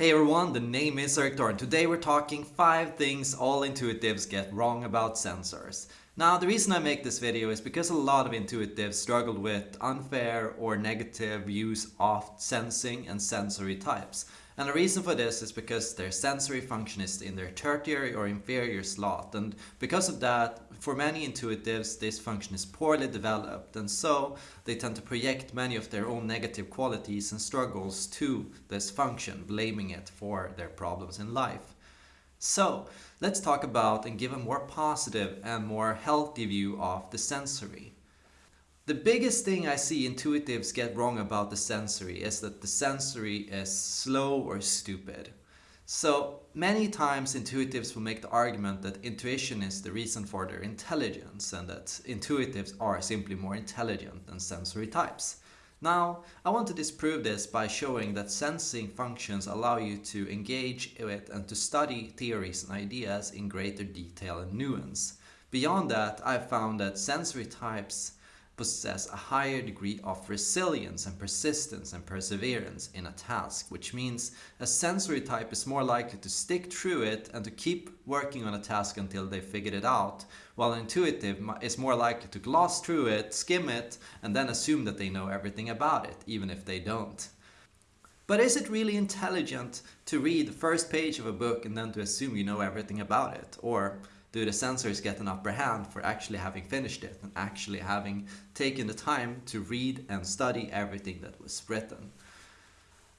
Hey everyone, the name is Thor and today we're talking 5 things all intuitives get wrong about sensors. Now the reason I make this video is because a lot of intuitives struggle with unfair or negative use of sensing and sensory types. And the reason for this is because their sensory function is in their tertiary or inferior slot. And because of that, for many intuitives, this function is poorly developed. And so they tend to project many of their own negative qualities and struggles to this function, blaming it for their problems in life. So let's talk about and give a more positive and more healthy view of the sensory. The biggest thing I see intuitives get wrong about the sensory is that the sensory is slow or stupid. So many times intuitives will make the argument that intuition is the reason for their intelligence and that intuitives are simply more intelligent than sensory types. Now, I want to disprove this by showing that sensing functions allow you to engage with and to study theories and ideas in greater detail and nuance. Beyond that, I've found that sensory types possess a higher degree of resilience and persistence and perseverance in a task, which means a sensory type is more likely to stick through it and to keep working on a task until they figured it out, while intuitive is more likely to gloss through it, skim it, and then assume that they know everything about it, even if they don't. But is it really intelligent to read the first page of a book and then to assume you know everything about it? Or do the sensors get an upper hand for actually having finished it and actually having taken the time to read and study everything that was written.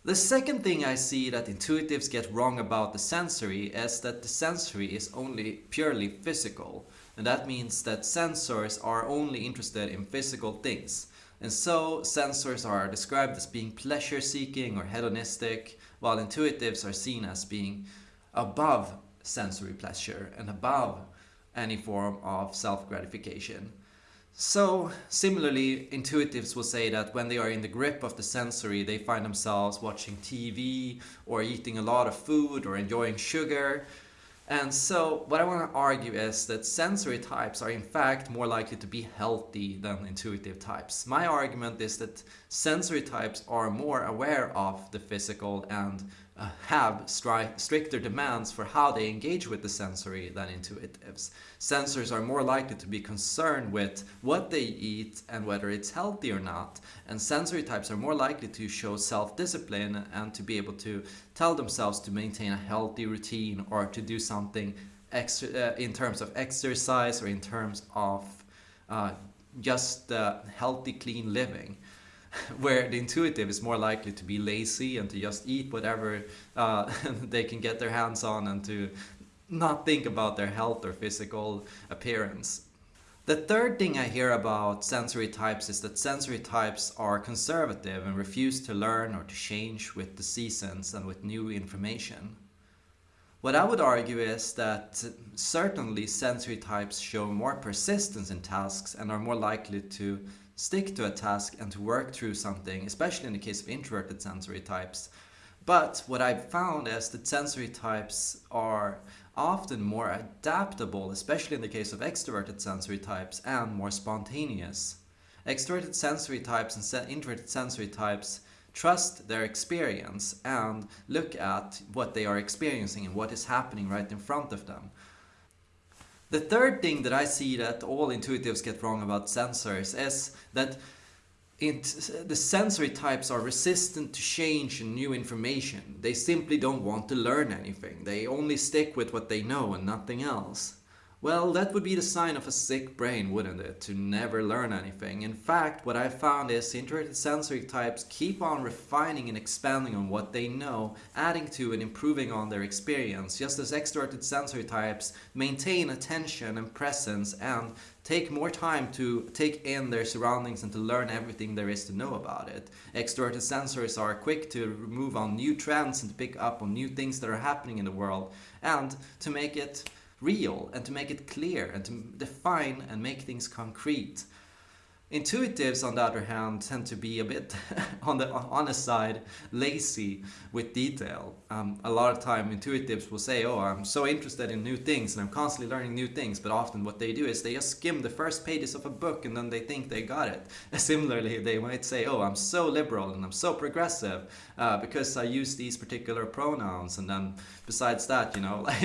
The second thing I see that intuitives get wrong about the sensory is that the sensory is only purely physical. And that means that sensors are only interested in physical things. And so sensors are described as being pleasure-seeking or hedonistic, while intuitives are seen as being above sensory pleasure and above any form of self-gratification. So similarly, intuitives will say that when they are in the grip of the sensory, they find themselves watching TV or eating a lot of food or enjoying sugar. And so what I want to argue is that sensory types are in fact more likely to be healthy than intuitive types. My argument is that sensory types are more aware of the physical and uh, have stricter demands for how they engage with the sensory than intuitives. Sensors are more likely to be concerned with what they eat and whether it's healthy or not. And sensory types are more likely to show self-discipline and to be able to tell themselves to maintain a healthy routine or to do something uh, in terms of exercise or in terms of uh, just uh, healthy, clean living. where the intuitive is more likely to be lazy and to just eat whatever uh, they can get their hands on and to not think about their health or physical appearance. The third thing I hear about sensory types is that sensory types are conservative and refuse to learn or to change with the seasons and with new information. What I would argue is that certainly sensory types show more persistence in tasks and are more likely to stick to a task and to work through something, especially in the case of introverted sensory types. But what I've found is that sensory types are often more adaptable, especially in the case of extroverted sensory types, and more spontaneous. Extroverted sensory types and introverted sensory types trust their experience and look at what they are experiencing and what is happening right in front of them. The third thing that I see that all intuitives get wrong about sensors is that it, the sensory types are resistant to change and new information. They simply don't want to learn anything. They only stick with what they know and nothing else. Well, that would be the sign of a sick brain, wouldn't it? To never learn anything. In fact, what I've found is introverted sensory types keep on refining and expanding on what they know, adding to and improving on their experience, just as extroverted sensory types maintain attention and presence and take more time to take in their surroundings and to learn everything there is to know about it. Extroverted sensors are quick to move on new trends and to pick up on new things that are happening in the world and to make it real and to make it clear and to define and make things concrete. Intuitives, on the other hand, tend to be a bit on the honest side lazy with detail. Um, a lot of time, intuitives will say, "Oh, I'm so interested in new things and I'm constantly learning new things." But often, what they do is they just skim the first pages of a book and then they think they got it. Similarly, they might say, "Oh, I'm so liberal and I'm so progressive uh, because I use these particular pronouns," and then besides that, you know,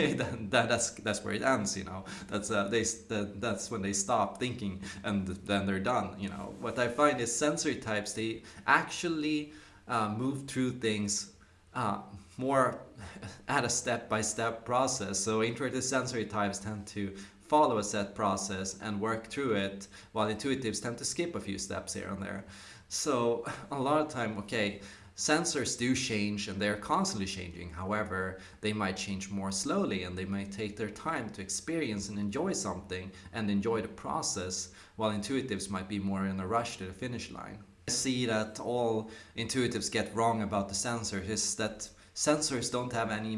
that, that's that's where it ends. You know, that's uh, they that, that's when they stop thinking and then they're done you know what i find is sensory types they actually uh, move through things uh, more at a step-by-step process. So introverted sensory types tend to follow a set process and work through it while intuitives tend to skip a few steps here and there. So a lot of time okay Sensors do change and they're constantly changing. However, they might change more slowly and they might take their time to experience and enjoy something and enjoy the process, while intuitives might be more in a rush to the finish line. I see that all intuitives get wrong about the sensors is that sensors don't have any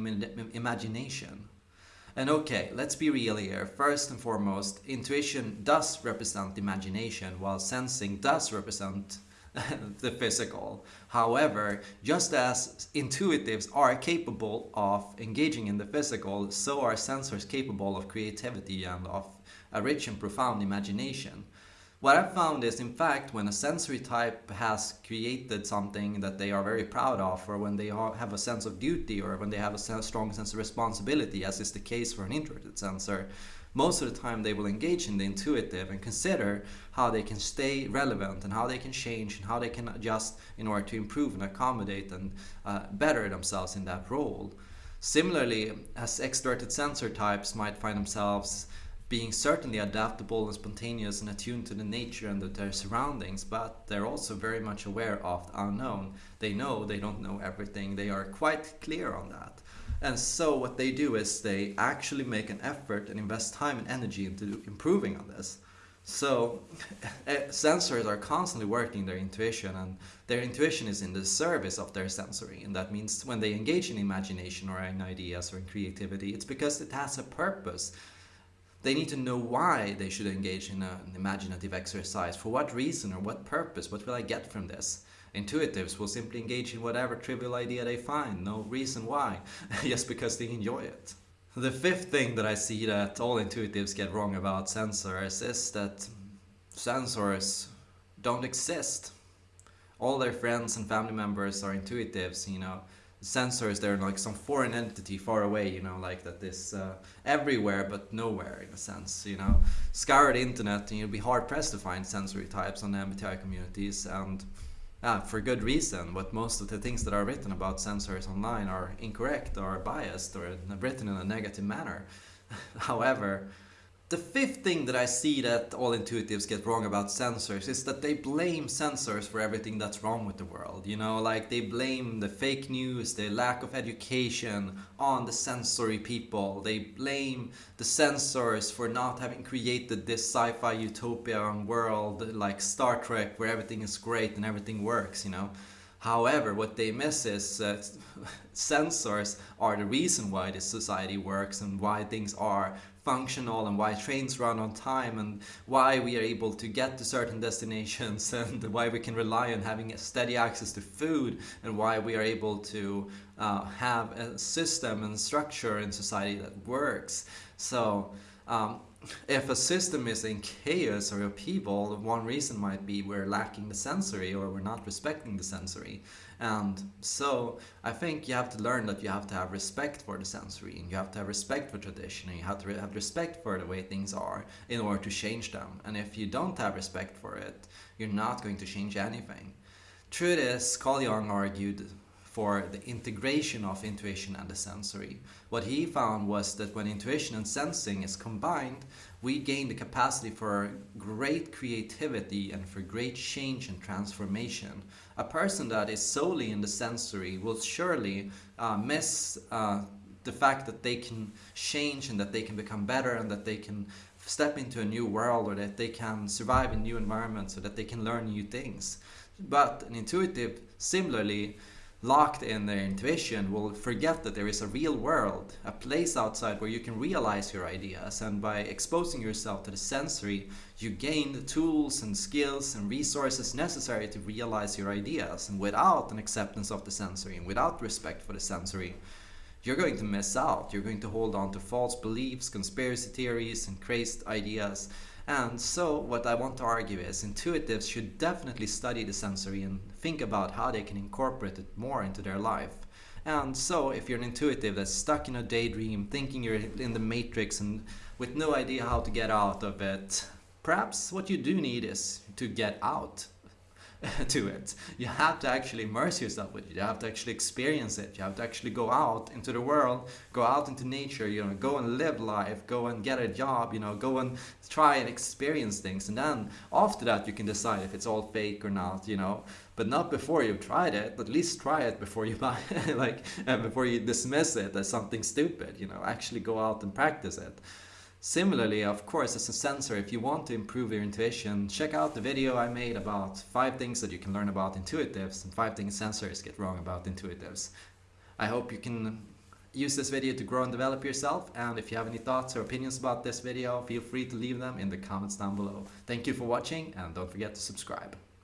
imagination. And okay, let's be real here. First and foremost, intuition does represent imagination, while sensing does represent the physical. However, just as intuitives are capable of engaging in the physical, so are sensors capable of creativity and of a rich and profound imagination. What I've found is, in fact, when a sensory type has created something that they are very proud of, or when they have a sense of duty, or when they have a strong sense of responsibility, as is the case for an introverted sensor, most of the time they will engage in the intuitive and consider how they can stay relevant and how they can change and how they can adjust in order to improve and accommodate and uh, better themselves in that role. Similarly, as extroverted sensor types might find themselves being certainly adaptable and spontaneous and attuned to the nature and their surroundings, but they're also very much aware of the unknown. They know they don't know everything, they are quite clear on that. And so what they do is they actually make an effort and invest time and energy into improving on this. So eh, sensors are constantly working their intuition and their intuition is in the service of their sensory. And that means when they engage in imagination or in ideas or in creativity, it's because it has a purpose. They need to know why they should engage in a, an imaginative exercise, for what reason or what purpose, what will I get from this? Intuitives will simply engage in whatever trivial idea they find, no reason why, just because they enjoy it. The fifth thing that I see that all intuitives get wrong about sensors is that sensors don't exist. All their friends and family members are intuitives, you know. Sensors, they're like some foreign entity far away, you know, like that is uh, everywhere but nowhere in a sense, you know. Scour the internet and you'll be hard pressed to find sensory types on the MBTI communities and uh, for good reason, but most of the things that are written about sensors online are incorrect or biased or written in a negative manner. However, the fifth thing that I see that all intuitives get wrong about sensors is that they blame sensors for everything that's wrong with the world. You know, like they blame the fake news, the lack of education on the sensory people. They blame the sensors for not having created this sci-fi utopian world like Star Trek where everything is great and everything works, you know. However, what they miss is uh, sensors are the reason why this society works and why things are functional and why trains run on time and why we are able to get to certain destinations and why we can rely on having steady access to food and why we are able to uh, have a system and structure in society that works. So um, if a system is in chaos or upheaval, one reason might be we're lacking the sensory or we're not respecting the sensory. And so I think you have to learn that you have to have respect for the sensory and you have to have respect for tradition and you have to have respect for the way things are in order to change them. And if you don't have respect for it, you're not going to change anything. Truth is, Carl Jung argued for the integration of intuition and the sensory. What he found was that when intuition and sensing is combined, we gain the capacity for great creativity and for great change and transformation. A person that is solely in the sensory will surely uh, miss uh, the fact that they can change and that they can become better and that they can step into a new world or that they can survive in new environments or that they can learn new things. But an intuitive, similarly, locked in their intuition will forget that there is a real world, a place outside where you can realize your ideas. And by exposing yourself to the sensory, you gain the tools and skills and resources necessary to realize your ideas. And without an acceptance of the sensory and without respect for the sensory, you're going to miss out. You're going to hold on to false beliefs, conspiracy theories, and crazed ideas and so what I want to argue is intuitives should definitely study the sensory and think about how they can incorporate it more into their life. And so if you're an intuitive that's stuck in a daydream, thinking you're in the matrix and with no idea how to get out of it, perhaps what you do need is to get out to it. You have to actually immerse yourself with it. You have to actually experience it. You have to actually go out into the world, go out into nature, you know, go and live life, go and get a job, you know, go and try and experience things. And then after that, you can decide if it's all fake or not, you know, but not before you've tried it. At least try it before you buy, like, uh, before you dismiss it as something stupid, you know, actually go out and practice it. Similarly, of course, as a sensor, if you want to improve your intuition, check out the video I made about 5 things that you can learn about intuitives and 5 things sensors get wrong about intuitives. I hope you can use this video to grow and develop yourself and if you have any thoughts or opinions about this video, feel free to leave them in the comments down below. Thank you for watching and don't forget to subscribe.